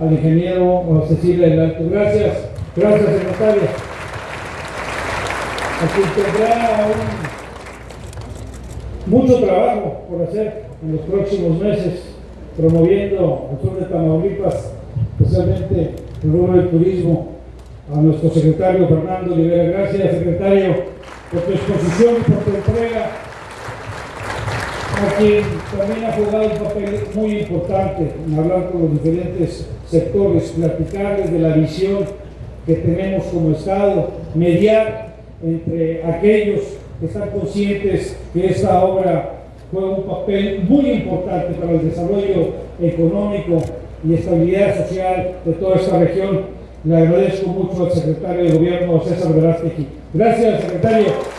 al ingeniero Cecilia del Alto. Gracias, gracias secretaria. Aquí tendrá mucho trabajo por hacer en los próximos meses, promoviendo el sur de Tamaulipas, especialmente el rubro del turismo, a nuestro secretario Fernando Rivera. Gracias, secretario, por tu exposición y por tu entrega quien también ha jugado un papel muy importante en hablar con los diferentes sectores, platicarles de la visión que tenemos como Estado, mediar entre aquellos que están conscientes que esta obra juega un papel muy importante para el desarrollo económico y estabilidad social de toda esta región. Le agradezco mucho al secretario de Gobierno, César Verástegui. Gracias, secretario.